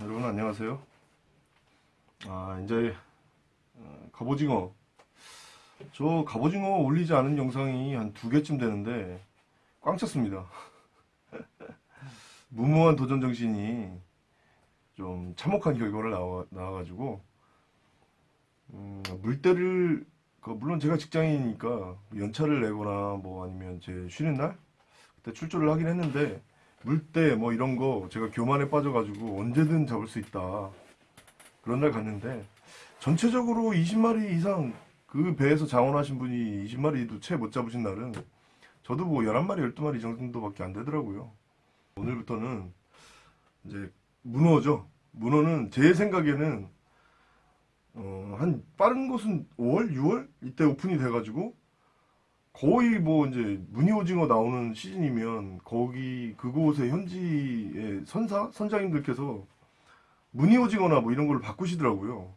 여러분 안녕하세요. 아 이제 어, 갑오징어 저 갑오징어 올리지 않은 영상이 한 두 개쯤 되는데 꽝 쳤습니다. 무모한 도전 정신이 좀 참혹한 결과를 나와 나와가지고 음, 물때를 그 물론 제가 직장인이니까 연차를 내거나 뭐 아니면 제 쉬는 날 그때 출조를 하긴 했는데 물때 뭐 이런 거 제가 교만에 빠져가지고 언제든 잡을 수 있다. 그런 날 갔는데 전체적으로 20마리 이상 그 배에서 장원하신 분이 20마리도 채 못 잡으신 날은 저도 뭐 11마리 12마리 정도밖에 안 되더라고요. 오늘부터는 이제 문어죠. 문어는 제 생각에는 어, 한 빠른 곳은 5월 6월 이때 오픈이 돼가지고 거의 뭐 이제 무늬오징어 나오는 시즌이면 거기 그곳의 현지의 선사 선장님들께서 무늬오징어나 뭐 이런 걸 바꾸시더라고요.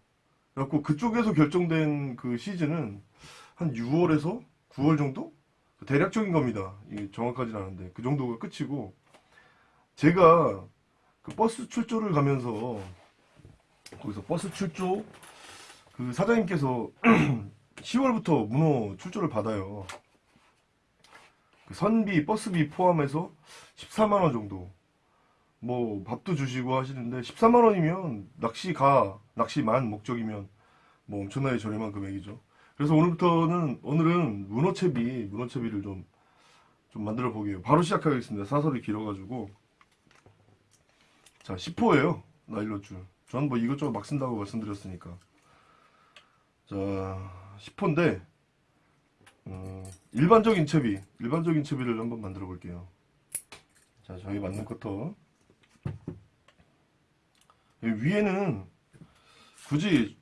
그래갖고 그쪽에서 결정된 그 시즌은 한 6월에서 9월 정도 대략적인 겁니다. 이게 정확하진 않은데 그 정도가 끝이고 제가 그 버스 출조를 가면서 거기서 버스 출조 그 사장님께서 10월부터 문어 출조를 받아요. 그 선비, 버스비 포함해서 14만 원 정도. 뭐 밥도 주시고 하시는데 14만 원이면 낚시 가, 낚시만 목적이면 뭐 엄청나게 저렴한 금액이죠. 그래서 오늘부터는 오늘은 문어채비, 문어채비를 좀 좀 만들어 보게요. 바로 시작하겠습니다. 사설이 길어가지고 자 10호예요. 나일로줄. 저는 뭐 이것저것 막 쓴다고 말씀드렸으니까. 자 10호인데 음, 일반적인 채비, 일반적인 채비를 한번 만들어 볼게요. 자, 저희 맞는 커터. 위에는 굳이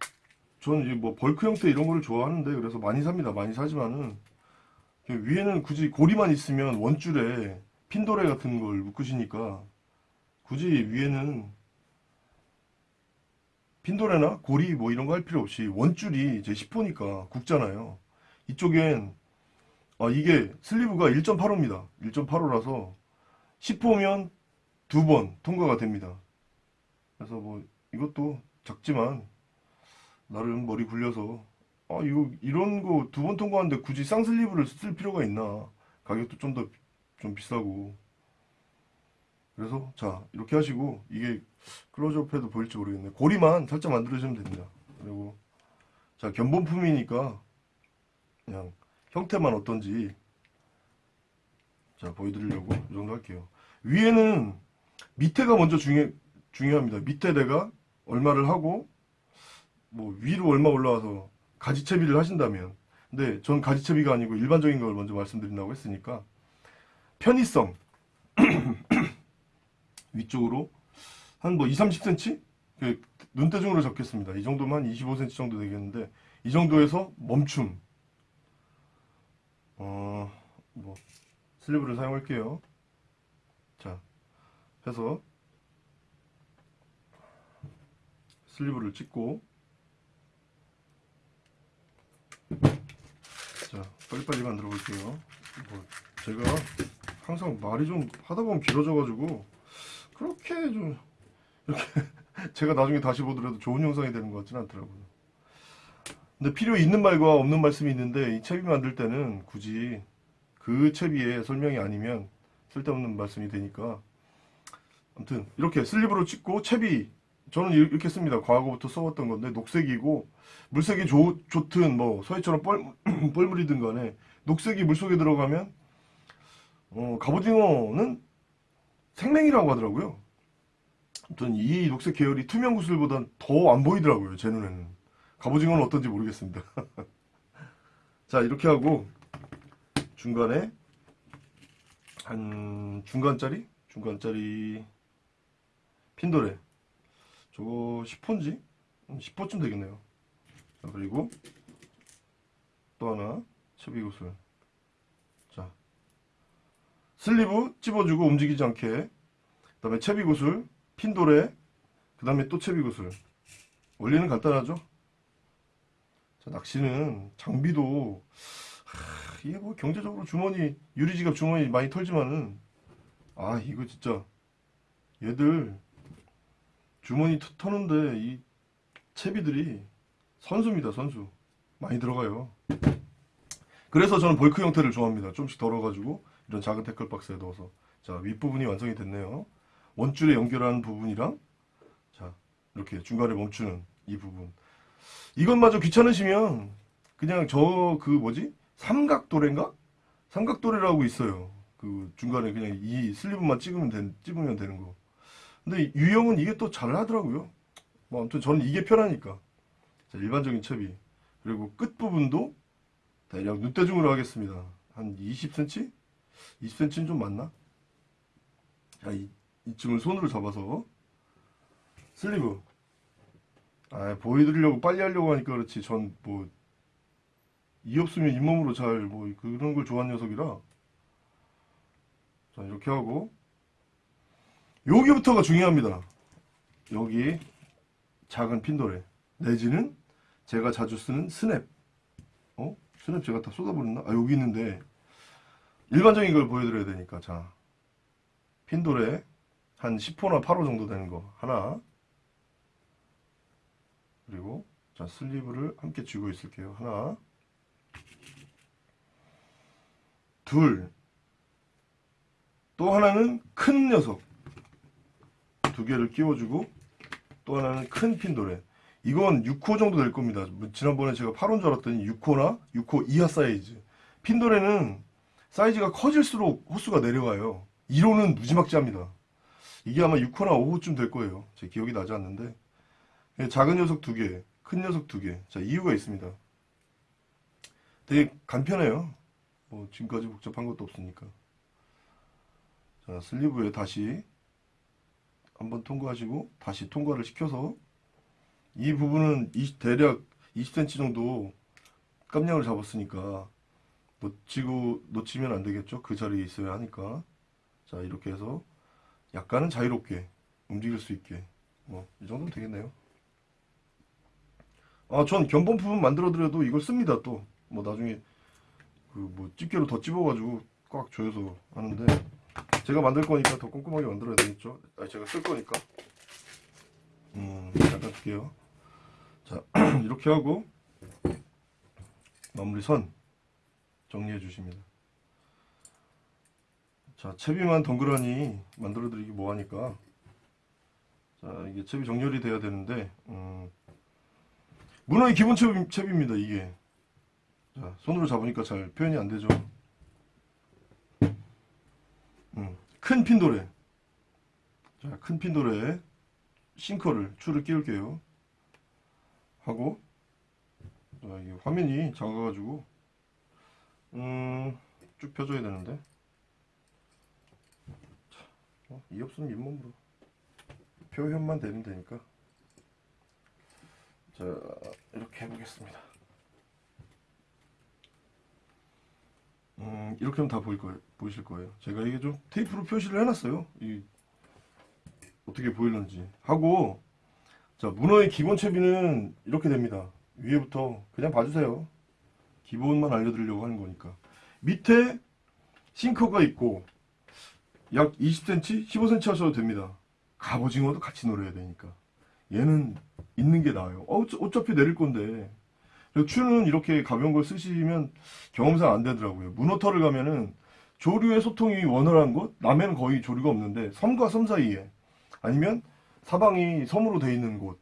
저는 뭐 벌크 형태 이런 거를 좋아하는데 그래서 많이 삽니다. 많이 사지만은 위에는 굳이 고리만 있으면 원줄에 핀도레 같은 걸 묶으시니까 굳이 위에는 핀도레나 고리 뭐 이런 거 할 필요 없이 원줄이 제 10호니까 굵잖아요. 이쪽엔 아 이게 슬리브가 1.85입니다. 1.85라서 10호면 두 번 통과가 됩니다. 그래서 뭐 이것도 작지만 나름 머리 굴려서 아 이거 이런 거 두 번 통과하는데 굳이 쌍슬리브를 쓸 필요가 있나 가격도 좀 더좀 비싸고 그래서 자 이렇게 하시고 이게 클로즈업 해도 보일지 모르겠네 고리만 살짝 만들어주면 됩니다 그리고 자 견본품이니까 그냥 형태만 어떤지 자 보여드리려고 이 정도 할게요. 위에는 밑에가 먼저 중요, 중요합니다. 밑에 내가 얼마를 하고 뭐 위로 얼마 올라와서 가지채비를 하신다면. 근데 전 가지채비가 아니고 일반적인 걸 먼저 말씀드린다고 했으니까 편의성. 위쪽으로 한 뭐 2, 30cm 그 눈대중으로 잡겠습니다. 이 정도면 25cm 정도 되겠는데 이 정도에서 멈춤 어, 뭐, 슬리브를 사용할게요. 자, 해서, 슬리브를 찍고, 자, 빨리빨리 만들어 볼게요. 뭐, 제가 항상 말이 좀 하다 보면 길어져가지고, 그렇게 좀, 이렇게, 제가 나중에 다시 보더라도 좋은 영상이 되는 것 같지는 않더라고요. 근데 필요 있는 말과 없는 말씀이 있는데 이 채비 만들 때는 굳이 그 채비의 설명이 아니면 쓸데없는 말씀이 되니까. 아무튼 이렇게 슬립으로 찍고 채비 저는 이렇게 씁니다. 과거부터 써왔던 건데 녹색이고 물색이 좋, 좋든 뭐 서해처럼 뻘, 뻘물이든 간에 녹색이 물속에 들어가면 어, 갑오징어는 생맹이라고 하더라고요. 아무튼 이 녹색 계열이 투명 구슬보단 더 안 보이더라고요 제 눈에는 갑오징어는 어떤지 모르겠습니다. 자 이렇게 하고 중간에 한 중간짜리? 중간짜리 핀도레 저거 10호인지 10호쯤 되겠네요. 자 그리고 또 하나 채비구슬. 자 슬리브 찝어주고 움직이지 않게. 그 다음에 채비구슬 핀도레 그 다음에 또 채비구슬. 원리는 간단하죠? 자, 낚시는 장비도 하, 이게 뭐 경제적으로 주머니 유리지갑 주머니 많이 털지만은 아 이거 진짜 얘들 주머니 터- 터는데 이 채비들이 선수입니다, 선수. 많이 들어가요. 그래서 저는 볼크 형태를 좋아합니다. 좀씩 덜어가지고 이런 작은 태클 박스에 넣어서 자 윗부분이 완성이 됐네요. 원줄에 연결하는 부분이랑 자 이렇게 중간에 멈추는 이 부분 이것마저 귀찮으시면 그냥 저 그 뭐지 삼각도래인가 삼각도래라고 있어요. 그 중간에 그냥 이 슬리브만 찍으면 된, 찍으면 되는 거. 근데 유형은 이게 또 잘 하더라고요. 뭐 아무튼 저는 이게 편하니까. 자, 일반적인 채비. 그리고 끝 부분도 대략 눈대중으로 하겠습니다. 한 20cm? 20cm는 좀 맞나? 자, 이, 이쯤을 손으로 잡아서 슬리브. 아, 보여드리려고 빨리 하려고 하니까 그렇지. 전 뭐, 이 없으면 잇몸으로 잘, 뭐, 그런 걸 좋아하는 녀석이라. 자, 이렇게 하고. 여기부터가 중요합니다. 여기 작은 핀도레. 내지는 제가 자주 쓰는 스냅. 어? 스냅 제가 다 쏟아버렸나? 아, 여기 있는데. 일반적인 걸 보여드려야 되니까. 자. 핀도레. 한 10호나 8호 정도 되는 거. 하나. 그리고, 자, 슬리브를 함께 쥐고 있을게요. 하나. 둘. 또 하나는 큰 녀석. 두 개를 끼워주고, 또 하나는 큰 핀도레. 이건 6호 정도 될 겁니다. 뭐 지난번에 제가 8호인 줄 알았더니 6호나 6호 이하 사이즈. 핀도레는 사이즈가 커질수록 호수가 내려가요. 1호는 무지막지합니다. 이게 아마 6호나 5호쯤 될 거예요. 제 기억이 나지 않는데. 예, 작은 녀석 두 개, 큰 녀석 두 개. 자, 이유가 있습니다. 되게 간편해요. 뭐, 지금까지 복잡한 것도 없으니까. 자, 슬리브에 다시 한번 통과하시고, 다시 통과를 시켜서, 이 부분은 20 대략 20cm 정도 깜냥을 잡았으니까, 놓치고, 놓치면 안 되겠죠? 그 자리에 있어야 하니까. 자, 이렇게 해서 약간은 자유롭게 움직일 수 있게. 뭐, 이 정도면 되겠네요. 아, 전 견본 부분 만들어드려도 이걸 씁니다, 또. 뭐, 나중에, 그, 뭐, 집게로 더 찝어가지고 꽉 조여서 하는데, 제가 만들 거니까 더 꼼꼼하게 만들어야 되겠죠? 아, 제가 쓸 거니까. 음, 잠깐 둘게요. 자, 이렇게 하고, 마무리 선 정리해 주십니다. 자, 채비만 덩그러니 만들어드리기 뭐하니까. 자, 이게 채비 정렬이 돼야 되는데, 음, 문어의 기본 채비입니다, 이게. 자, 손으로 잡으니까 잘 표현이 안 되죠. 음, 큰 핀도레. 자, 큰 핀도레에 싱커를, 줄을 끼울게요. 하고, 자, 이게 화면이 작아가지고, 음, 쭉 펴줘야 되는데. 자, 어, 이 없으면 잇몸으로. 표현만 되면 되니까. 자, 이렇게 해보겠습니다. 음, 이렇게 하면 다 보일 거예요. 보이실 거예요. 제가 이게 좀 테이프로 표시를 해놨어요. 이, 어떻게 보이는지. 하고, 자, 문어의 기본 채비는 이렇게 됩니다. 위에부터 그냥 봐주세요. 기본만 알려드리려고 하는 거니까. 밑에 싱커가 있고, 약 20cm, 15cm 하셔도 됩니다. 갑오징어도 같이 노려야 되니까. 얘는 있는 게 나아요. 어, 어차- 어차피 내릴 건데. 추는 이렇게 가벼운 걸 쓰시면 경험상 안 되더라고요. 문어터를 가면은 조류의 소통이 원활한 곳, 남해는 거의 조류가 없는데 섬과 섬 사이에 아니면 사방이 섬으로 돼 있는 곳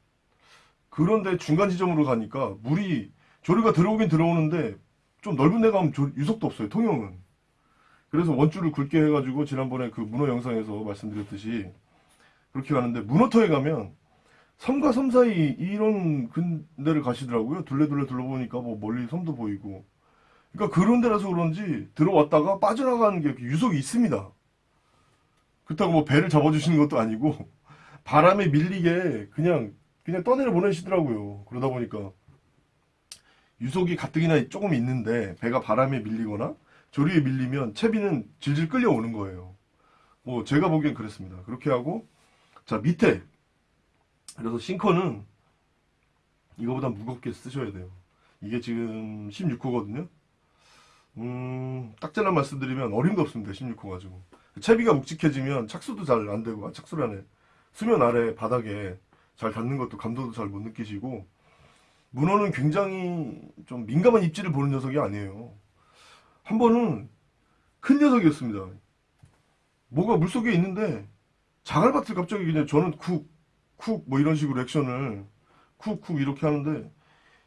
그런데 중간 지점으로 가니까 물이 조류가 들어오긴 들어오는데 좀 넓은 데 가면 조- 유속도 없어요. 통영은. 그래서 원줄을 굵게 해가지고 지난번에 그 문어 영상에서 말씀드렸듯이 그렇게 가는데 문어터에 가면 섬과 섬 사이 이런 근데를 가시더라고요. 둘레둘레 둘러보니까 뭐 멀리 섬도 보이고. 그러니까 그런 데라서 그런지 들어왔다가 빠져나가는 게 유속이 있습니다. 그렇다고 뭐 배를 잡아주시는 것도 아니고 바람에 밀리게 그냥 그냥 떠내려 보내시더라고요. 그러다 보니까 유속이 가뜩이나 조금 있는데 배가 바람에 밀리거나 조리에 밀리면 채비는 질질 끌려오는 거예요. 뭐 제가 보기엔 그랬습니다. 그렇게 하고 자 밑에 그래서 싱커는 이거보다 무겁게 쓰셔야 돼요. 이게 지금 16호거든요. 음, 딱 잘라 말씀드리면 어림도 없습니다. 16호 가지고. 채비가 묵직해지면 착수도 잘 안 되고, 아, 착수라네. 수면 아래 바닥에 잘 닿는 것도 감도도 잘 못 느끼시고 문어는 굉장히 좀 민감한 입질을 보는 녀석이 아니에요. 한 번은 큰 녀석이었습니다. 뭐가 물속에 있는데 자갈밭을 갑자기 그냥 저는 쿡, 쿡 뭐 이런 식으로 액션을 쿡, 쿡 이렇게 하는데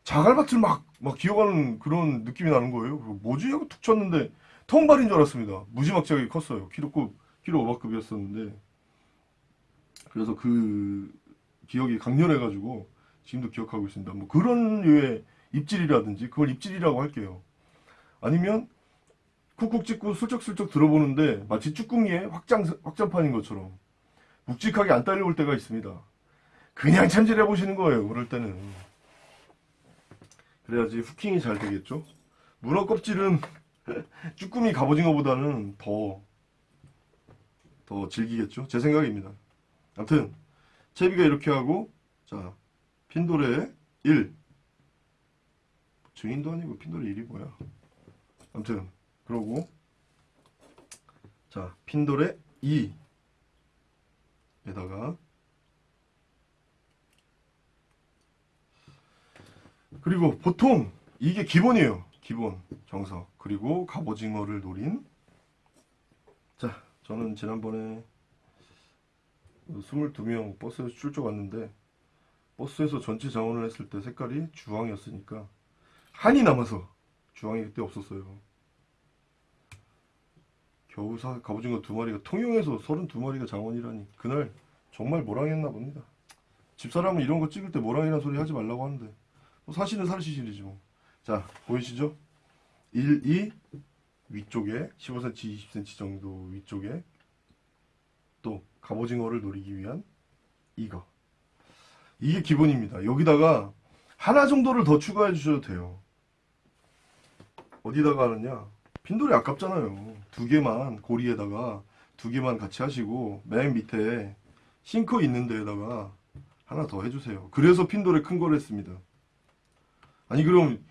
자갈밭을 막, 막 기어가는 그런 느낌이 나는 거예요. 그리고 뭐지? 하고 툭 쳤는데 통발인 줄 알았습니다. 무지막지하게 컸어요. 키로급, 키로 오버급이었었는데. 그래서 그 기억이 강렬해가지고 지금도 기억하고 있습니다. 뭐 그런 류의 입질이라든지 그걸 입질이라고 할게요. 아니면 쿡쿡 찍고 슬쩍슬쩍 들어보는데 마치 쭈꾸미의 확장, 확장판인 것처럼 묵직하게 안 딸려올 때가 있습니다. 그냥 참질해 보시는 거예요. 그럴 때는. 그래야지 후킹이 잘 되겠죠. 문어 껍질은 쭈꾸미 갑오징어보다는 더, 더 질기겠죠. 제 생각입니다. 아무튼 채비가 이렇게 하고 자 핀도레 1 증인도 아니고 핀도레 1이 뭐야 아무튼 그러고 자 핀도레 2에다가 그리고 보통 이게 기본이에요. 기본 정석. 그리고 갑오징어를 노린. 자 저는 지난번에 22명 버스에서 출조 왔는데 버스에서 전체 자원을 했을 때 색깔이 주황이었으니까 한이 남아서 주황이 그때 없었어요. 겨우 사, 갑오징어 두 마리가 통영에서 32마리가 장원이라니. 그날 정말 모랑했나 봅니다. 집사람은 이런 거 찍을 때 모랑이란 소리 하지 말라고 하는데. 뭐 사실은 사실이지 뭐. 자 보이시죠? 1, 2 위쪽에 15cm, 20cm 정도 위쪽에 또 갑오징어를 노리기 위한 이거. 이게 기본입니다. 여기다가 하나 정도를 더 추가해 주셔도 돼요. 어디다가 하느냐? 핀돌이 아깝잖아요. 두 개만 고리에다가 두 개만 같이 하시고 맨 밑에 싱커 있는 데에다가 하나 더 해주세요. 그래서 핀돌에 큰 걸 했습니다 아니 그럼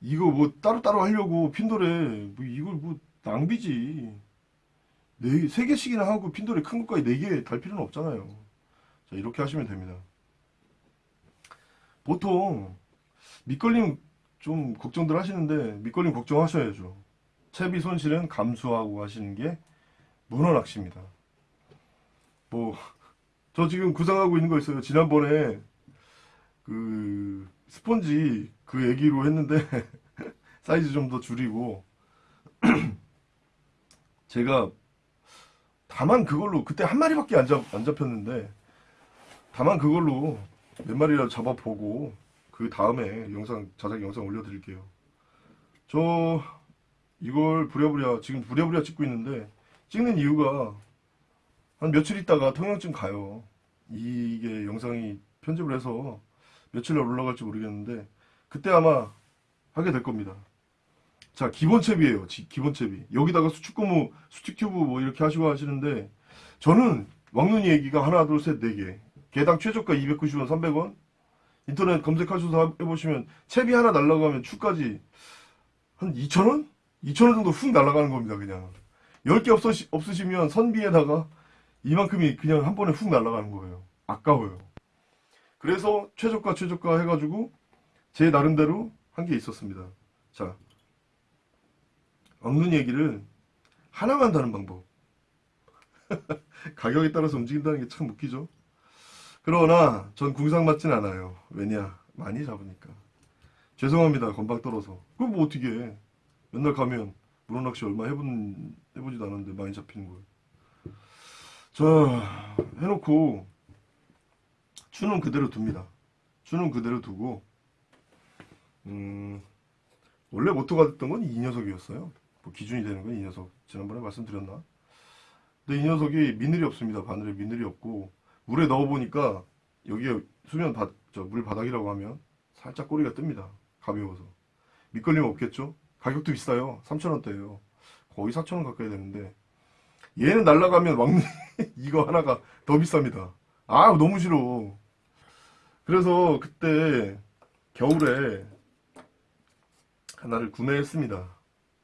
이거 뭐 따로따로 하려고 핀돌에 뭐 이걸 뭐 낭비지 네, 세 개씩이나 하고 핀돌이 큰 것까지 네 개 달 필요는 없잖아요. 자, 이렇게 하시면 됩니다. 보통 밑걸림 좀 걱정들 하시는데 밑걸림 걱정하셔야죠. 채비 손실은 감수하고 하시는 게 문어 낚시입니다. 뭐, 저 지금 구상하고 있는 거 있어요. 지난번에 그 스펀지 그 얘기로 했는데 사이즈 좀 더 줄이고 제가 다만 그걸로 그때 한 마리밖에 안, 잡, 안 잡혔는데 다만 그걸로 몇 마리라도 잡아보고 그 다음에 영상 자작 영상 올려드릴게요. 저 이걸 부랴부랴 지금 부랴부랴 찍고 있는데 찍는 이유가 한 며칠 있다가 통영쯤 가요. 이게 영상이 편집을 해서 며칠 날 올라갈지 모르겠는데 그때 아마 하게 될 겁니다. 자 기본 챕이에요. 지- 기본 챕이 여기다가 수축고무 수축튜브 뭐 이렇게 하시고 하시는데 저는 왕눈이 얘기가 하나 둘 셋 네 개. 개당 최저가 290원 300원. 인터넷 검색하셔서 해보시면 챕이 하나 날라가면 추까지 한 2,000원? 2,000원 정도 훅 날아가는 겁니다 그냥. 10개 없으시, 없으시면 선비에다가 이만큼이 그냥 한 번에 훅 날아가는 거예요. 아까워요. 그래서 최저가 최저가 해가지고 제 나름대로 한 게 있었습니다 자 없는 얘기를 하나만 다는 방법. 가격에 따라서 움직인다는 게 참 웃기죠. 그러나 전 궁상 맞진 않아요. 왜냐? 많이 잡으니까. 죄송합니다. 건방 떨어서. 그럼 뭐 어떻게 해. 맨날 가면 문어낚시 얼마 해본, 해보지도 않았는데 많이 잡히는 거예요. 자, 해놓고 추는 그대로 둡니다. 추는 그대로 두고 음, 원래 모토가 됐던 건 이 녀석이었어요. 뭐 기준이 되는 건 이 녀석. 지난번에 말씀드렸나? 근데 이 녀석이 미늘이 없습니다. 바늘에 미늘이 없고 물에 넣어보니까 여기에 수면 바, 저, 물 바닥이라고 하면 살짝 꼬리가 뜹니다. 가벼워서. 밑걸림 없겠죠? 가격도 비싸요. 3,000원대예요. 거의 4,000원 가까이 되는데 얘는 날라가면 왕 이거 하나가 더 비쌉니다. 아 너무 싫어. 그래서 그때 겨울에 하나를 구매했습니다.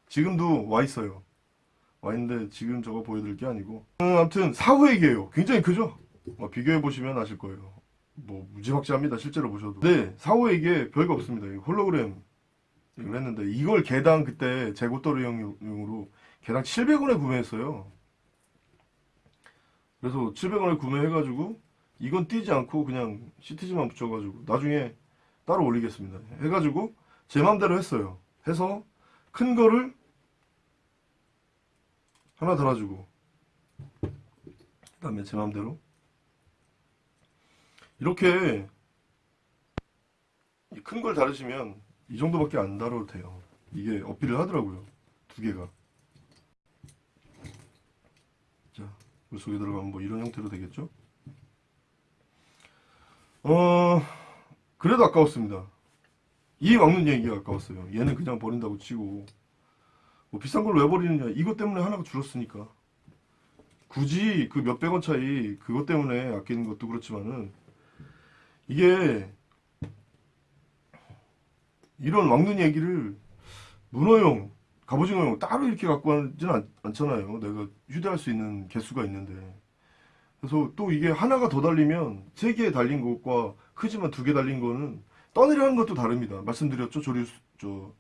지금도 와 있어요. 와 있는데 지금 저거 보여드릴 게 아니고 음, 아무튼 사후 얘기예요. 굉장히 크죠? 어, 비교해 보시면 아실 거예요. 뭐 무지막지합니다. 실제로 보셔도. 네, 이게 별거 없습니다. 이거 홀로그램 이걸 했는데 이걸 개당 그때 재고떨이용으로 개당 700원에 구매했어요. 그래서 700원에 구매해가지고 이건 띄지 않고 그냥 시트지만 붙여가지고 나중에 따로 올리겠습니다. 해가지고 제 맘대로 했어요. 해서 큰 거를 하나 달아주고 그 다음에 제 맘대로 이렇게 큰 걸 다루시면 이 정도밖에 안 다뤄도 돼요. 이게 어필을 하더라고요. 두 개가. 자, 물 속에 들어가면 뭐 이런 형태로 되겠죠? 어, 그래도 아까웠습니다. 이 막는 얘기가 아까웠어요. 얘는 그냥 버린다고 치고. 뭐 비싼 걸 왜 버리느냐. 이것 때문에 하나가 줄었으니까. 굳이 그 몇백 원 차이 그것 때문에 아끼는 것도 그렇지만은 이게 이런 왕눈 얘기를 문어용, 갑오징어용 따로 이렇게 갖고 가지는 않, 않잖아요. 내가 휴대할 수 있는 개수가 있는데. 그래서 또 이게 하나가 더 달리면 세 개 달린 것과 크지만 두 개 달린 거는 떠내려가는 것도 다릅니다. 말씀드렸죠. 조류, 수- 저,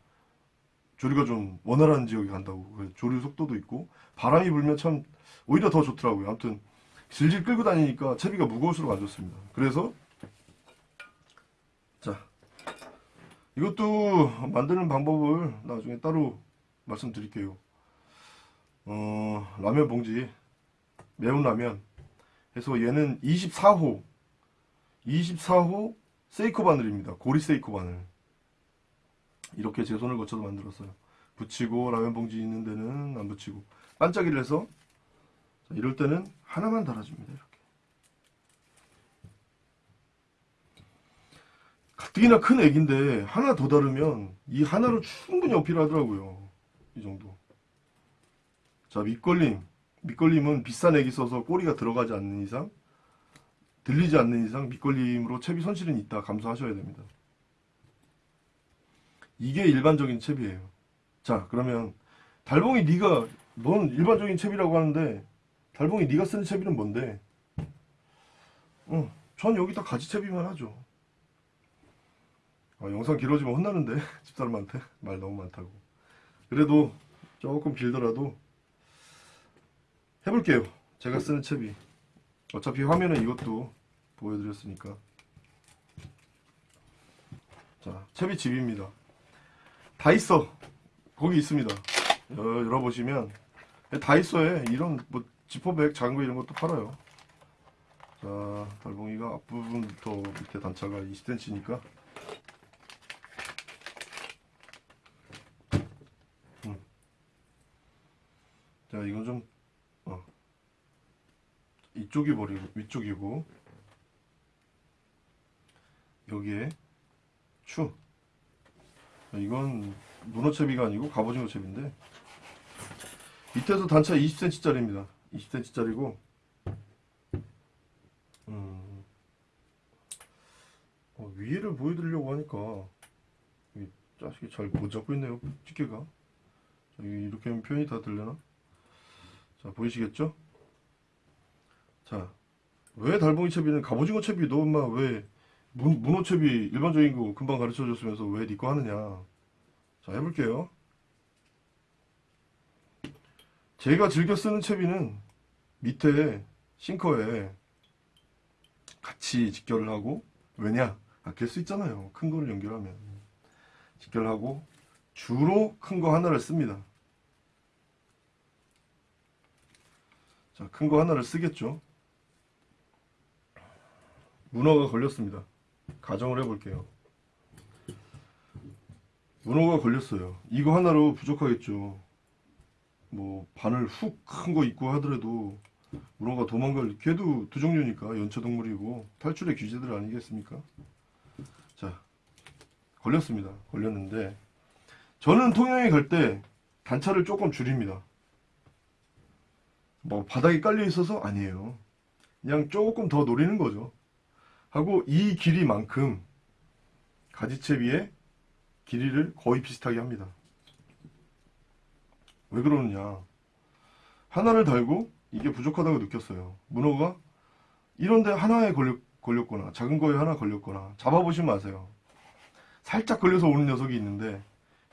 조류가 좀 원활한 지역에 간다고. 그래서 조류 속도도 있고, 바람이 불면 참 오히려 더 좋더라고요. 아무튼, 질질 끌고 다니니까 채비가 무거울수록 안 좋습니다. 그래서, 자, 이것도 만드는 방법을 나중에 따로 말씀드릴게요. 어, 라면 봉지, 매운 라면 해서 얘는 24호, 24호 세이코 바늘입니다. 고리 세이코 바늘. 이렇게 제 손을 거쳐서 만들었어요. 붙이고 라면 봉지 있는 데는 안 붙이고 반짝이를 해서 자, 이럴 때는 하나만 달아줍니다. 이렇게. 가뜩이나 큰 액인데 하나 더 다르면 이 하나로 충분히 어필하더라고요. 이 정도. 자 밑걸림. 밑걸림은 비싼 액이 써서 꼬리가 들어가지 않는 이상 들리지 않는 이상 밑걸림으로 채비 손실은 있다 감수하셔야 됩니다. 이게 일반적인 채비예요. 자 그러면 달봉이 네가 넌 일반적인 채비라고 하는데 달봉이 네가 쓰는 채비는 뭔데? 어, 전 여기다 가지 채비만 하죠. 아, 영상 길어지면 혼나는데 집사람한테 말 너무 많다고. 그래도 조금 길더라도 해볼게요. 제가 쓰는 채비. 어차피 화면은 이것도 보여드렸으니까. 자, 채비 집입니다. 다이소 거기 있습니다. 여- 열어보시면 다이소에 이런 뭐 지퍼백 거 이런 것도 팔아요. 자, 달봉이가 앞부분부터 밑에 단차가 20cm니까 자, 이건 좀 어. 이쪽이 버리고 위쪽이고. 여기에 추. 이건 문어채비가 아니고 갑오징어 채비인데. 밑에서 단차 20cm짜리입니다. 20cm짜리고. 음, 어, 위에를 보여드리려고 하니까 이 자식이 잘 못 잡고 있네요 집게가. 이렇게 하면 표현이 다 들려나? 자 보이시겠죠? 자 왜 달봉이 채비는 갑오징어 채비 너 엄마 왜 문, 문어 채비 일반적인 거 금방 가르쳐 줬으면서 왜니거 하느냐. 자 해볼게요. 제가 즐겨 쓰는 채비는 밑에 싱커에 같이 직결을 하고 왜냐? 아낄 수 있잖아요. 큰 거를 연결하면. 직결하고 주로 큰 거 하나를 씁니다. 자, 큰 거 하나를 쓰겠죠. 문어가 걸렸습니다. 가정을 해볼게요. 문어가 걸렸어요. 이거 하나로 부족하겠죠. 뭐 바늘 훅 큰 거 있고 하더라도 문어가 도망갈 걔도 두 종류니까 연체동물이고 탈출의 규제들 아니겠습니까? 자, 걸렸습니다. 걸렸는데 저는 통영에 갈 때 단차를 조금 줄입니다. 뭐 바닥에 깔려 있어서 아니에요. 그냥 조금 더 노리는 거죠. 하고 이 길이만큼 가지채비의 길이를 거의 비슷하게 합니다. 왜 그러느냐? 하나를 달고 이게 부족하다고 느꼈어요. 문어가 이런데 하나에 걸려 걸렸거나 작은 거에 하나 걸렸거나 잡아보시면 아세요. 살짝 걸려서 오는 녀석이 있는데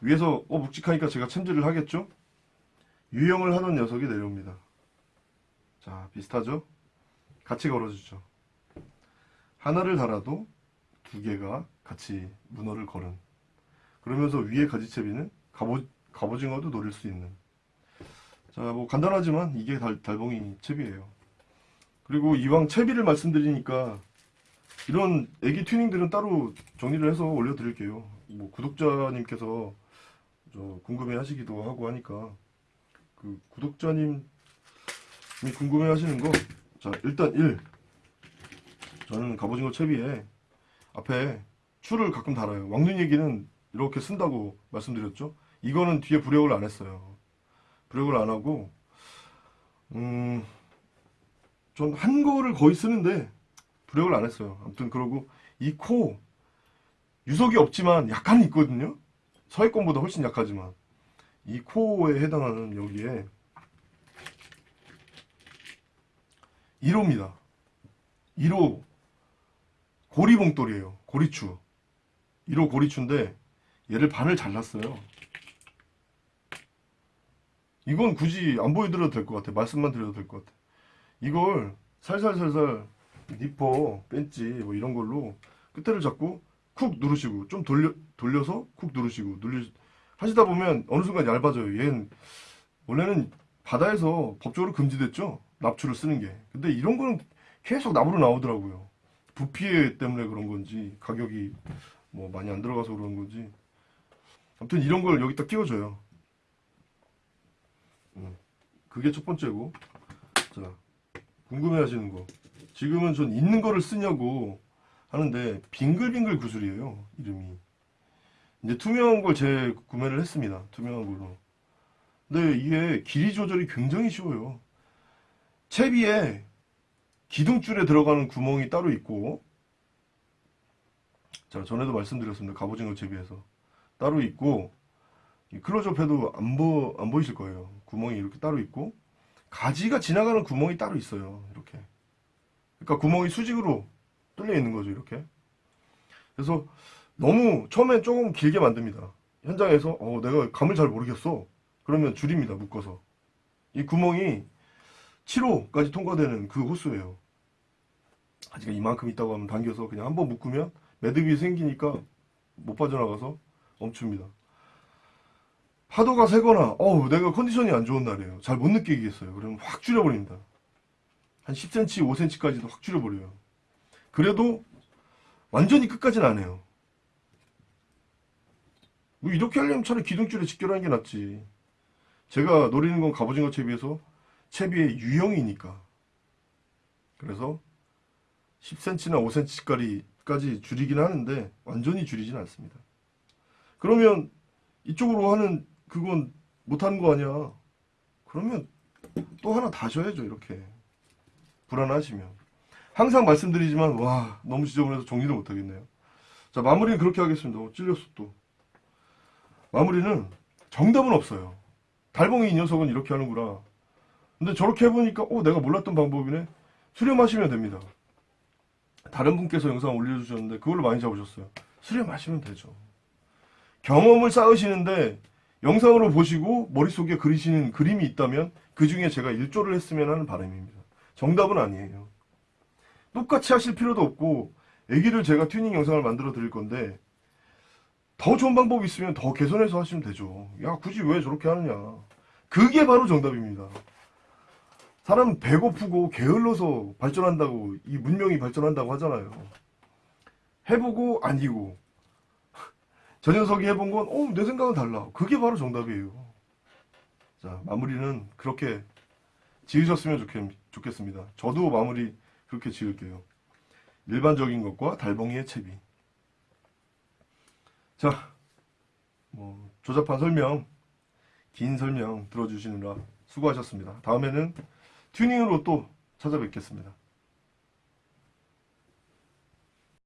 위에서 어 묵직하니까 제가 챔질을 하겠죠? 유형을 하던 녀석이 내려옵니다. 자 비슷하죠? 같이 걸어주죠. 하나를 달아도 두 개가 같이 문어를 걸은. 그러면서 위에 가지채비는 갑오, 갑오징어도 노릴 수 있는. 자 뭐 간단하지만 이게 달, 달봉이 채비예요. 그리고 이왕 채비를 말씀드리니까 이런 애기 튜닝들은 따로 정리를 해서 올려드릴게요. 뭐 구독자님께서 저 궁금해 하시기도 하고 하니까 그 구독자님이 궁금해 하시는 거 자 일단 1 저는 갑오징어 채비에 앞에 추를 가끔 달아요. 왕눈 얘기는 이렇게 쓴다고 말씀드렸죠. 이거는 뒤에 부력을 안 했어요. 부력을 안 하고 음, 전 한 거를 거의 쓰는데 부력을 안 했어요. 아무튼 그러고 이 코 유속이 없지만 약간 있거든요. 서해권보다 훨씬 약하지만 이 코에 해당하는 여기에 1호입니다. 1호 고리봉돌이에요. 고리추. 1호 고리추인데 얘를 반을 잘랐어요. 이건 굳이 안 보여드려도 될 것 같아. 말씀만 드려도 될 것 같아. 이걸 살살살살 니퍼, 벤치 뭐 이런 걸로 끝에를 잡고 쿡 누르시고 좀 돌려, 돌려서 쿡 누르시고 눌리 하시다 보면 어느 순간 얇아져요. 얘는 원래는 바다에서 법적으로 금지됐죠. 납추를 쓰는 게. 근데 이런 거는 계속 납으로 나오더라고요. 부피 때문에 그런 건지 가격이 뭐 많이 안 들어가서 그런 건지. 아무튼 이런 걸 여기다 끼워줘요. 음, 그게 첫 번째고. 자 궁금해 하시는 거. 지금은 전 있는 거를 쓰냐고 하는데 빙글빙글 구슬이에요 이름이. 이제 투명한 걸 제 구매를 했습니다 투명한 걸로. 근데 이게 길이 조절이 굉장히 쉬워요. 채비에 기둥줄에 들어가는 구멍이 따로 있고 자 전에도 말씀드렸습니다. 갑오징어 채비에서 따로 있고 이 클로즈업 해도 안, 보, 안 보이실 거예요. 구멍이 이렇게 따로 있고 가지가 지나가는 구멍이 따로 있어요 이렇게. 그러니까 구멍이 수직으로 뚫려 있는 거죠 이렇게. 그래서 너무 처음엔 조금 길게 만듭니다. 현장에서 어, 내가 감을 잘 모르겠어. 그러면 줄입니다 묶어서. 이 구멍이 7호까지 통과되는 그 호수예요. 아직 이만큼 있다고 하면 당겨서 그냥 한번 묶으면 매듭이 생기니까 못 빠져나가서 멈춥니다. 파도가 세거나 어우 내가 컨디션이 안 좋은 날이에요. 잘 못 느끼겠어요. 그러면 확 줄여버립니다. 한 10cm, 5cm까지도 확 줄여버려요. 그래도 완전히 끝까지는 안 해요. 뭐 이렇게 하려면 차라리 기둥줄에 직결하는 게 낫지. 제가 노리는 건 갑오징어 채비에서 채비의 유형이니까. 그래서 10cm나 5cm까지 줄이긴 하는데 완전히 줄이진 않습니다. 그러면 이쪽으로 하는 그건 못하는 거 아니야. 그러면 또 하나 다셔야죠 이렇게. 불안하시면. 항상 말씀드리지만 와 너무 지저분해서 정리를 못하겠네요. 자 마무리는 그렇게 하겠습니다. 어, 찔렸어 또. 마무리는 정답은 없어요. 달봉이 이 녀석은 이렇게 하는구나 근데 저렇게 해보니까 어 내가 몰랐던 방법이네. 수렴하시면 됩니다. 다른 분께서 영상 올려주셨는데 그걸로 많이 잡으셨어요. 수렴하시면 되죠. 경험을 쌓으시는데 영상으로 보시고 머릿속에 그리시는 그림이 있다면 그 중에 제가 일조를 했으면 하는 바람입니다. 정답은 아니에요. 똑같이 하실 필요도 없고 애기를 제가 튜닝 영상을 만들어 드릴 건데 더 좋은 방법이 있으면 더 개선해서 하시면 되죠. 야 굳이 왜 저렇게 하느냐. 그게 바로 정답입니다 사람 배고프고 게을러서 발전한다고 이 문명이 발전한다고 하잖아요. 해보고 아니고 저 녀석이 해본 건 어, 내 생각은 달라. 그게 바로 정답이에요. 자 마무리는 그렇게 지으셨으면 좋겠, 좋겠습니다. 저도 마무리 그렇게 지을게요. 일반적인 것과 달봉이의 채비. 자, 뭐 조잡한 설명, 긴 설명 들어주시느라 수고하셨습니다. 다음에는 튜닝으로 또 찾아뵙겠습니다.